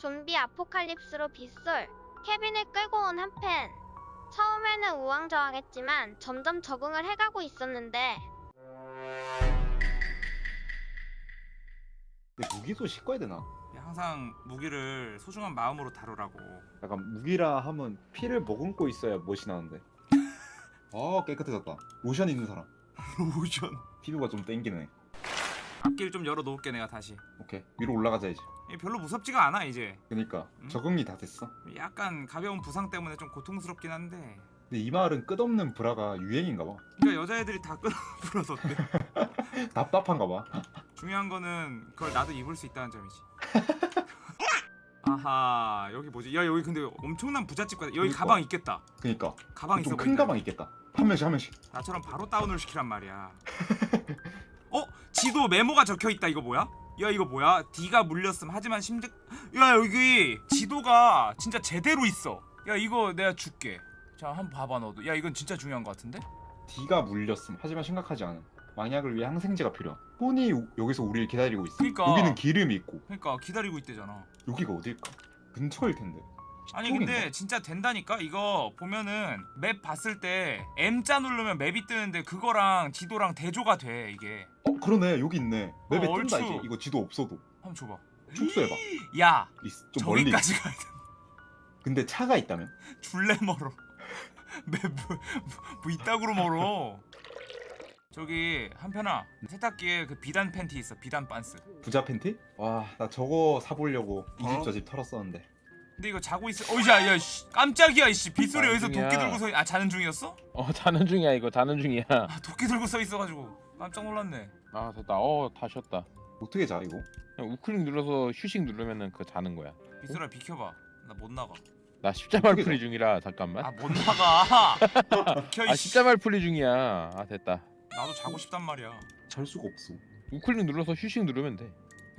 좀비 아포칼립스로 빗솔, 케빈을 끌고 온 한팬. 처음에는 우왕좌왕했지만 점점 적응을 해가고 있었는데 근데 무기도 씻고 해야 되나? 항상 무기를 소중한 마음으로 다루라고 약간 무기라 하면 피를 머금고 있어야 멋이 나는데. 아 깨끗해졌다. 로션 있는 사람. 로션 피부가 좀 땡기네. 앞길 좀 열어놓을게 내가 다시 오케이 위로 올라가자 이제. 별로 무섭지가 않아 이제 그니까 음? 적응이 다 됐어. 약간 가벼운 부상 때문에 좀 고통스럽긴 한데 근데 이 마을은 끝없는 브라가 유행인가 봐. 그러니까 여자애들이 다 끊어불어섰대 답답한가 봐. 중요한 거는 그걸 나도 입을 수 있다는 점이지 아하 여기 뭐지 야 여기 근데 엄청난 부잣집 같아 여기 그니까. 가방 있겠다 그니까 가방 있어 좀 큰. 가방 있겠다. 한 명씩 한 명씩. 나처럼 바로 다운을 시키란 말이야 어? 지도 메모가 적혀있다 이거 뭐야? 야 이거 뭐야? D가 물렸음 하지만 심적 야 여기 지도가 진짜 제대로 있어 야 이거 내가 줄게 자 한번 봐봐 너도 야 이건 진짜 중요한 것 같은데? D가 물렸음. 하지만 심각하지 않음. 망약을 위해 항생제가 필요. 혼이 우- 여기서 우리를 기다리고 있어. 그니까. 여기는 기름이 있고 그러니까 기다리고 있대잖아 여기가 어딜까? 근처일 텐데. 아니? 근데 진짜 된다니까 이거 보면은 맵 봤을 때 M자 누르면 맵이 뜨는데 그거랑 지도랑 대조가 돼 이게 어 그러네 여기 있네. 맵에 어, 뜬다 얼추. 이제. 이거 지도 없어도 한번 줘봐 축소해봐. 야 있- 좀 멀리. 저기까지 가야 돼 근데 차가 있다면? 줄래 멀어. 맵 뭐, 뭐 이따구로 멀어. 저기 한편아 세탁기에 그 비단 팬티 있어 비단 반스. 부자 팬티? 와 나 저거 사보려고 이 집 어? 저 집 털었었는데. 근데 이거 자고 있어. 어이야 야 씨, 깜짝이야 이씨 빗소리 여기서 중이야. 도끼 들고 서. 아 자는 중이었어? 어 자는 중이야 이거 자는 중이야 아 도끼 들고 서 있어가지고 깜짝 놀랐네. 아 됐다 어다 쉬었다 어떻게 자 이거? 그냥 우클릭 눌러서 휴식 누르면은 그 자는 거야 빗소리야 비켜봐. 나 못 나가. 나 십자말 풀이 중이라 잠깐만 아 못 나가. 비켜 아 이씨. 십자말 풀이 중이야 아 됐다 나도 자고 싶단 말이야. 잘 수가 없어. 우클릭 눌러서 휴식 누르면 돼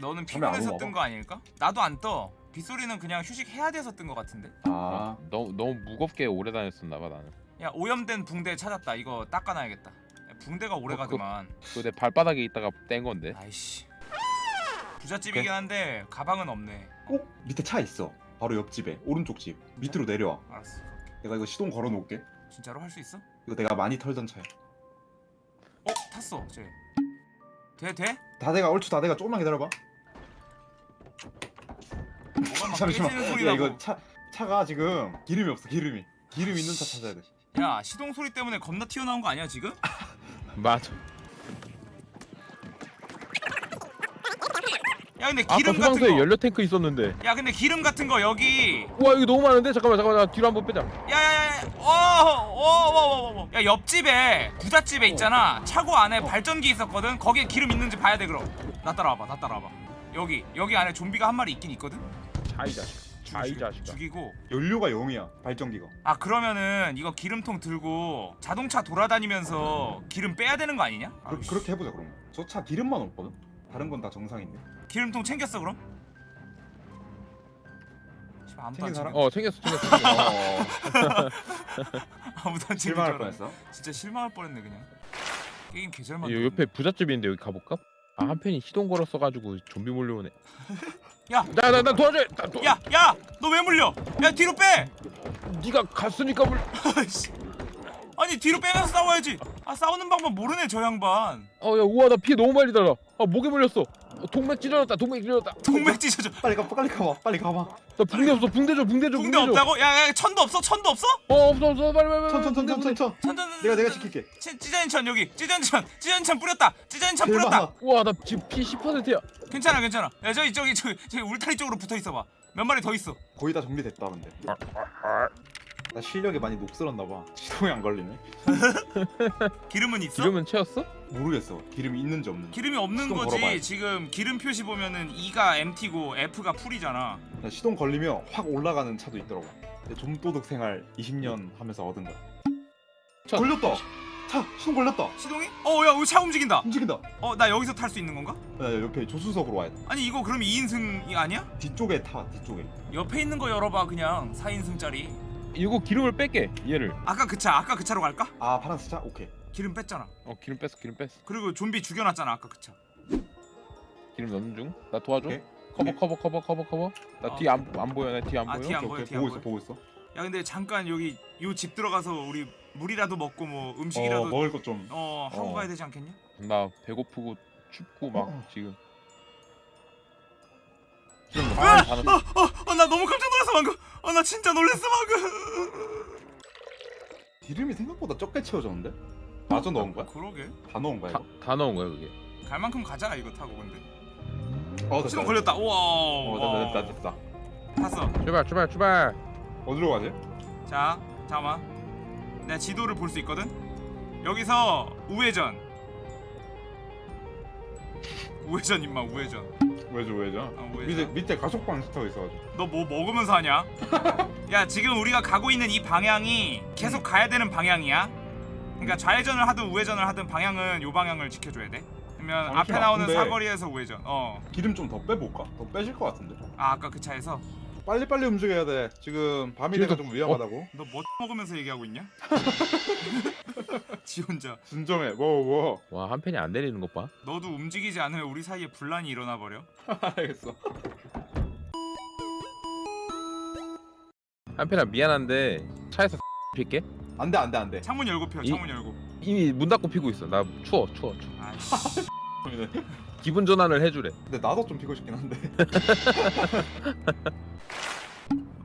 너는 잠이 안 피곤해서 오나 뜬 봐. 거 아닐까? 나도 안 떠. 빗소리는 그냥 휴식해야 돼서 뜬 거 같은데. 아 너무 너무 무겁게 오래 다녔었나 봐 나는 야 오염된 붕대 찾았다. 이거 닦아놔야겠다. 야, 붕대가 오래 어, 그거- 가더만. 그거 내 발바닥에 있다가 뗀 건데 아이씨. 부잣집이긴 한데 가방은 없네. 어? 밑에 차 있어. 바로 옆집에 오른쪽 집. 밑으로 내려와. 알았어. 내가 이거 시동 걸어 놓을게. 진짜로 할 수 있어? 이거 내가 많이 털던 차야. 어 탔어. 쟤. 돼 돼? 다대가 얼추 다대가 조금만 기다려봐. 뭐가 막 잠시만. 깨지는 소리 야 나고. 이거 차 차가 지금 기름이 없어 기름이. 기름 있는 차 찾아야 돼. 야 시동 소리 때문에 겁나 튀어나온 거 아니야 지금? 맞아 야 근데 아까 기름 같은 소방서에 거. 연료 탱크 있었는데 야 근데 기름 같은 거 여기. 우와 이거 너무 많은데 잠깐만 잠깐만 나 뒤로 한번 빼자 야야야. 어어어어어. 야 옆집에 부잣집에 있잖아. 차고 안에 발전기 있었거든. 거기에 기름 있는지 봐야 돼 그럼. 나 따라와봐. 나 따라와봐. 여기 여기 안에 좀비가 한 마리 있긴 있거든. 자이 자식 자이 죽이- 자식아 죽이고 연료가 0이야 발전기가. 아 그러면은 이거 기름통 들고 자동차 돌아다니면서 기름 빼야 되는 거 아니냐? 그, 아이씨. 그렇게 해보자 그러면. 저차 기름만 없거든. 다른 건 다 정상인데. 기름통 챙겼어 그럼? 씨발, 아무도 안 챙긴 사람? 챙겨 어 챙겼어 챙겼어 어. 아무도 안 챙겨 실망할 뻔했어. 진짜 실망할 뻔했네 그냥 게임 여 만들었네 옆에 부잣집인데 여기 가볼까? 아 한편이 시동 걸었어가지고 좀비 몰려오네 야! 나 나 나 도와줘 나 도... 야! 야! 너 왜 물려? 야 뒤로 빼! 네가 갔으니까 물. 아니 뒤로 빼면서 싸워야지 아 싸우는 방법 모르네 저 양반 어야 우와 나 피 너무 많이 달아 아 목에 물렸어 어, 동맥 찢어졌다 동맥 찢어졌다 동맥 찢어져 빨리 가 빨리 가봐 빨리 가봐. 나 붕대 없어 붕대 줘 붕대 줘 붕대 붕대 줘 없다고? 야, 야 천도 없어? 천도 없어? 어 없어 없어 빨리 빨리 빨리 천천천천천 붕대, 붕대. 천. 천천 내가 내가 지킬게. 찌전천 여기 찌전천 찌전천 뿌렸다 찌전천 제일 뿌렸다. 우와 나 지금 피 10%야 괜찮아 괜찮아 야 저기 저기 저기 저기 울타리 쪽으로 붙어 있어봐 몇 마리 더 있어 거의 다 정리됐다 근데. 나 실력이 많이 녹슬었나 봐. 시동이 안 걸리네. 기름은 있어? 기름은 채웠어? 모르겠어. 기름이 있는지 없는지. 기름이 없는 시동 거지 걸어봐야지. 지금 기름 표시 보면은 E가 MT고 F가 풀이잖아 나 시동 걸리면 확 올라가는 차도 있더라고. 좀도둑 생활 20년 하면서 얻은 거야. 차- 걸렸다. 차 시동 걸렸다. 시동이? 어야 여기 차 움직인다 움직인다. 어 나 여기서 탈 수 있는 건가? 나 옆에 조수석으로 와야 돼. 아니 이거 그럼 2인승이 아니야? 뒤쪽에 타 뒤쪽에. 옆에 있는 거 열어봐 그냥 4인승짜리 이거 기름을 뺄게 얘를 아까 그 차 아까 그 차로 갈까? 아 파란색 차 오케이. 기름 뺐잖아 어 기름 뺐어 기름 뺐어 그리고 좀비 죽여놨잖아 아까 그 차 기름 넣는 중 나 도와줘 오케이. 커버 커버 커버 커버 커버. 어. 나 뒤 안 안 보여. 나 뒤 안 아, 보여. 뒤 안 오케이, 보여, 오케이, 뒤 안 보고 있어. 보고 있어. 야 근데 잠깐 여기 요 집 들어가서 우리 물이라도 먹고 뭐 어 음식이라도 먹을 것 좀. 어 하고 어. 가야 되지 않겠냐? 나 배고프고 춥고 막 어. 지금. 지금 뭐 아! 다 넣- 어 나 너무 깜짝 놀랐어 방금. 어 나 진짜 놀랐어 방금. 기름이 생각보다 적게 채워졌는데? 마저 넣은 거야? 그러게. 다 넣은 거야 다, 이거? 다 넣은 거야 그게. 갈 만큼 가자 이거 타고 근데. 어 됐다. 시동 걸렸다. 우와. 어 됐다 됐다 됐다. 탔어. 출발 출발 출발. 어디로 가지? 자, 잠깐만. 내가 지도를 볼 수 있거든. 여기서 우회전. 우회전 임마 우회전. 왜죠 왜죠? 어, 우회전. 밑에 밑에 가속방 스타가 있어가지고. 너 뭐 먹으면서 하냐? 야 지금 우리가 가고 있는 이 방향이 계속 가야 되는 방향이야. 그러니까 좌회전을 하든 우회전을 하든 방향은 요 방향을 지켜줘야 돼. 그러면 앞에 잠시만, 나오는 사거리에서 우회전. 어. 기름 좀 더 빼볼까? 더 빼실 것 같은데. 아 아까 그 차에서 빨리 빨리 움직여야 돼. 지금 밤이 되가 좀 위험하다고. 너 뭐 먹으면서 얘기하고 있냐? 지 혼자. 진정해. 뭐 뭐. 와한 팬이 안 내리는 것 봐. 너도 움직이지 않으면 우리 사이에 분란이 일어나 버려. 알겠어. 한 팬아 미안한데 차에서 필게. 안돼 안돼 안돼. 창문 열고 펴. 이- 창문 열고. 이미 문 닫고 피고 있어. 나 추워 추워 추워. 아이씨. 기분 전환을 해주래. 근데 나도 좀 피고 싶긴 한데.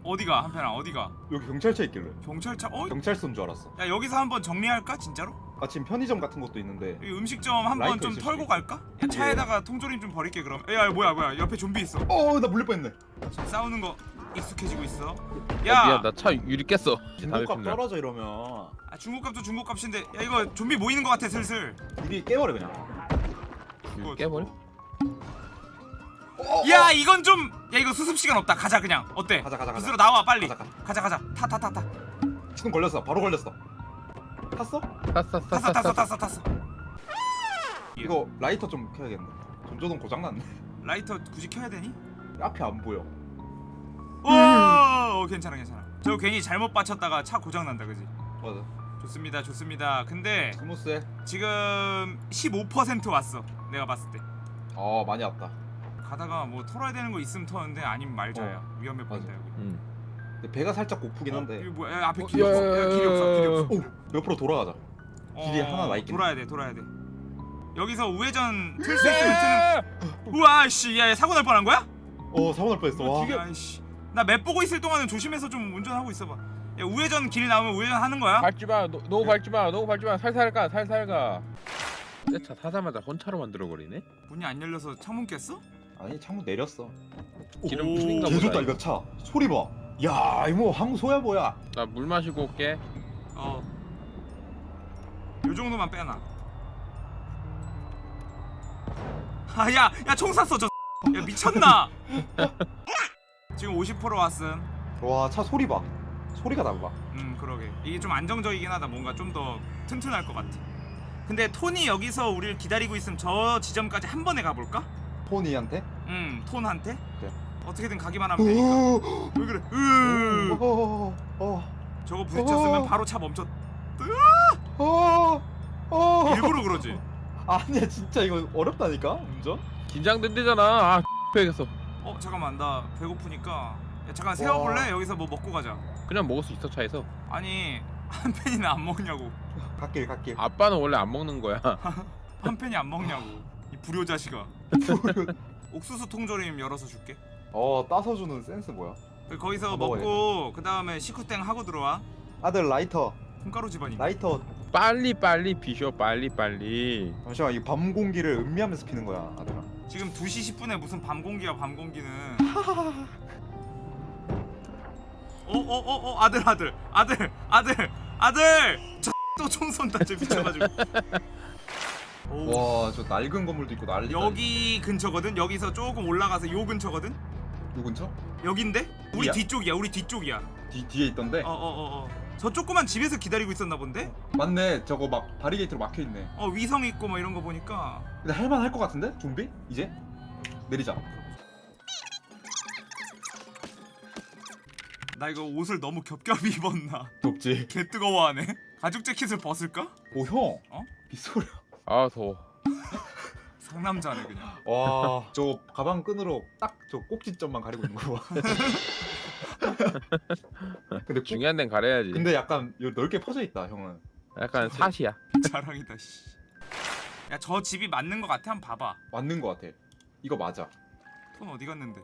어디가 한편아 어디가? 여기 경찰차 있길래. 경찰차. 어? 경찰서인 줄 알았어. 야 여기서 한번 정리할까 진짜로? 마침 편의점 같은 것도 있는데. 이 음식점 한번 좀 있을 털고 갈까? 야, 차에다가 통조림 좀 버릴게 그럼. 야, 야 뭐야 뭐야 옆에 좀비 있어. 어, 나 물릴 뻔했네. 지금 싸우는 거 익숙해지고 있어. 야 야, 미안 나 차 유리 깼어. 중고값 떨어져 이러면 아, 중고값도 중고값인데 야 이거 좀비 모이는 거 같아 슬슬. 우리 깨버려 그냥. 그거 깨버려? 어, 야 이건 좀. 야 이거 수습 시간 없다. 가자 그냥. 어때? 가자 가자 가자. 밖으로 나와 빨리. 가자, 가자. 가자 가자. 타 타 타 타. 지금 걸렸어. 바로 걸렸어. 탔어? 탔어 탔어 탔어 탔어 탔어 탔어. 이거 라이터 좀 켜야겠네. 전조등 고장 났네. 라이터 굳이 켜야 되니? 앞이 안 보여. 오, 어, 괜찮아 괜찮아. 저 괜히 잘못 받쳤다가 차 고장 난다 그지? 맞아. 좋습니다 좋습니다. 근데 스무스해. 지금 15% 왔어. 내가 봤을 때. 어, 많이 왔다. 가다가 뭐 털어야 되는 거 있으면 터는데 아니면 말자야. 위험해 보인다 여기. 응. 근데 배가 살짝 고프긴 어? 한데. 이거 뭐야? 야, 앞에 어, 길이 없어. 야, 길이 없어. 길이 없어. 오, 옆으로 돌아가자. 길이 하나 나 있겠네. 돌아야 돼. 돌아야 돼. 여기서 우회전 틀 수 있으면 트는. 우와 씨, 야, 야, 사고 날 뻔한 거야? 어, 사고 날 뻔했어. 와. 야, 씨. 나 맵 보고 있을 동안은 조심해서 좀 운전하고 있어봐. 야, 우회전 길 나오면 우회전 하는 거야? 밟지 마. 너, 너무 밟지 마. 너무 밟지 마. 살살 가. 살살 가. 내차 타자마자 혼차로 만들어 버리네. 문이 안 열려서 창문 깼어? 아니, 창문 내렸어. 기름 개 보다. 좋다 이거 차. 소리 봐. 야, 이거 항소야 뭐야? 나 물 마시고 올게. 어. 요 정도만 빼놔. 아, 야, 야, 총 쐈어, 저. 야, 미쳤나? 지금 50% 왔음. 와, 차 소리 봐. 소리가 달라. 음, 그러게. 이게 좀 안정적이긴 하다. 뭔가 좀 더 튼튼할 것 같아. 근데 톤이 여기서 우리를 기다리고 있으면 저 지점까지 한 번에 가볼까? 포니한테? 음, 톤한테? 그래. 어떻게든 가기만 하면 되니까. 왜 그래? 으. 어, 어, 저거 부딪혔으면 어. 바로 차 멈췄. 어, 어. 일부러 그러지. 아니야, 진짜 이거 어렵다니까 운전. 긴장된대잖아. 아 빼겠어. 어 잠깐만 나 배고프니까 야, 잠깐 세워볼래? 여기서 뭐 먹고 가자 그냥 먹을 수 있어 차에서. 아니 한 팬이는 안 먹냐고 갓길, 갓길. 아빠는 원래 안 먹는 거야. 한 팬이 안 먹냐고 이 불효 자식아 옥수수 통조림 열어서 줄게 어, 따서 주는 센스 뭐야? 그 거기서 어, 먹고 그 다음에 식후땡 하고 들어와 아들 라이터, 콩가루 집안이 라이터. 빨리 빨리 피셔 빨리 빨리. 잠시만, 이 밤 공기를 음미하면서 피는 거야, 아들아. 지금 2시 10분에 무슨 밤 공기야 밤 공기는 어어어어 아들 아들 아들 아들 아들 저 또 총 쏜다 쟤 미쳐가지고 오. 와, 저 낡은 건물도 있고 난리. 여기 근처거든. 여기서 조금 올라가서 요 근처거든. 누 근처? 여긴데? 우리 이야. 뒤쪽이야. 우리 뒤쪽이야. 뒤 뒤에 있던데. 어어 어 어, 저 조그만 집에서 기다리고 있었나 본데? 맞네, 저거 막 바리게이트로 막혀 있네. 어 위성 있고 뭐 이런 거 보니까 근데 할만 할 것 같은데? 좀비? 이제 내리자. 나 이거 옷을 너무 겹겹이 입었나? 덥지. 개 뜨거워하네. 가죽 재킷을 벗을까? 오 형. 어? 빗소리. 아 더워. 상남자네 그냥 와 저 가방 끈으로 딱 저 꼭지점만 가리고 있는 거 봐. 근데 꼭- 중요한 데는 가려야지. 근데 약간 요 넓게 퍼져 있다 형은. 약간 사시야. 자랑이다 씨. 야 저 집이 맞는 거 같아 한번 봐봐 맞는 거 같아. 이거 맞아. 톤 어디 갔는데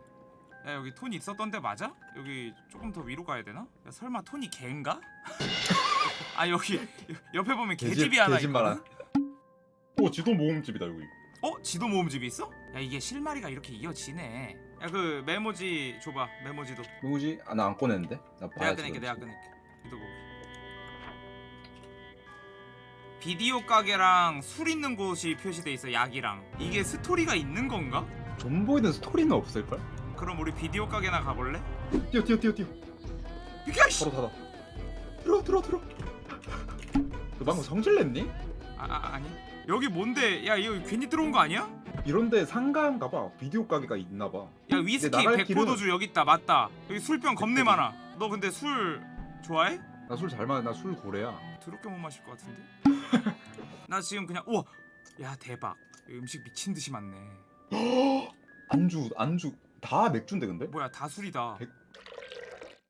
야 여기 톤 있었던 데 맞아? 여기 조금 더 위로 가야 되나? 야 설마 톤이 개인가? 아 여기 옆에 보면 개집이 하나 개집 있거든? 말아. 오 지도 모음집이다 여기. 어? 지도 모음집이 있어? 야 이게 실마리가 이렇게 이어지네 야 그 메모지 줘봐 메모지도 누구지? 아 나 안 꺼냈는데. 나 내가. 꺼낼게 내가. 꺼낼게 이도 보기 비디오 가게랑 술 있는 곳이 표시돼 있어 약이랑 이게 스토리가 있는 건가? 존보이는 스토리는 없을 걸? 그럼 우리 비디오 가게나 가볼래? 뛰어 뛰어 뛰어 뛰어. 비켜 씨! 바로 닫아. 들어 들어 들어. 너 방금 성질 냈니? 아, 아 아니 여기 뭔데 야 이거 괜히 들어온 거 아니야? 이런데 상가인가 봐. 비디오 가게가 있나 봐. 야 위스키 백포도주 여기 있다 맞다 여기 술병 겁내. 많아 너 근데 술 좋아해? 나 술 잘 마셔. 나 술 고래야. 더럽게 못 마실 것 같은데 나 지금 그냥 우와 야 대박 음식 미친 듯이 많네 안주 안주 다 맥주인데 근데? 뭐야 다 술이다 백-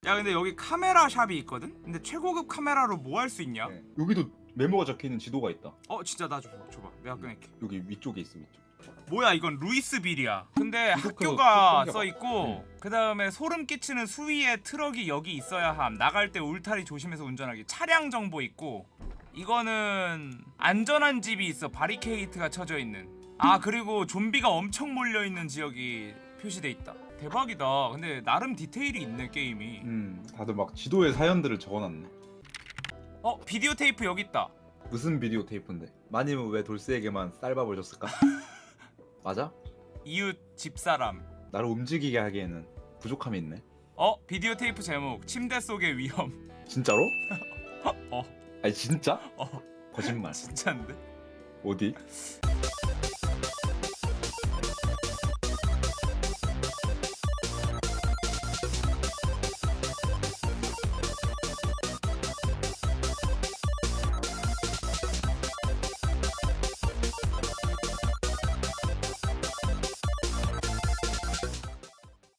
야 근데 여기 카메라 shop이 있거든? 근데 최고급 카메라로 뭐 할 수 있냐? 네. 여기도 메모가 적혀 있는 지도가 있다. 어 진짜 나 줘, 줘봐 내가 꺼낼게 여기 위쪽에 있어 위쪽. 뭐야 이건 루이스빌이야 근데 이거 학교가 그거 써 있고 그 다음에 소름 끼치는 수위의 트럭이 여기 있어야 함 나갈 때 울타리 조심해서 운전하기 차량 정보 있고 이거는 안전한 집이 있어 바리케이트가 쳐져 있는 아 그리고 좀비가 엄청 몰려 있는 지역이 표시돼 있다 대박이다 근데 나름 디테일이 있네 게임이 음 다들 막 지도에 사연들을 적어놨네. 어 비디오 테이프 여기 있다 무슨 비디오 테이프인데? 마님은 왜 돌쇠에게만 쌀밥을 줬을까? 맞아? 이웃 집사람 나를 움직이게 하기에는 부족함이 있네. 어 비디오 테이프 제목 침대 속의 위험 진짜로? 어. 아니 진짜? 어 거짓말. 진짜인데 어디?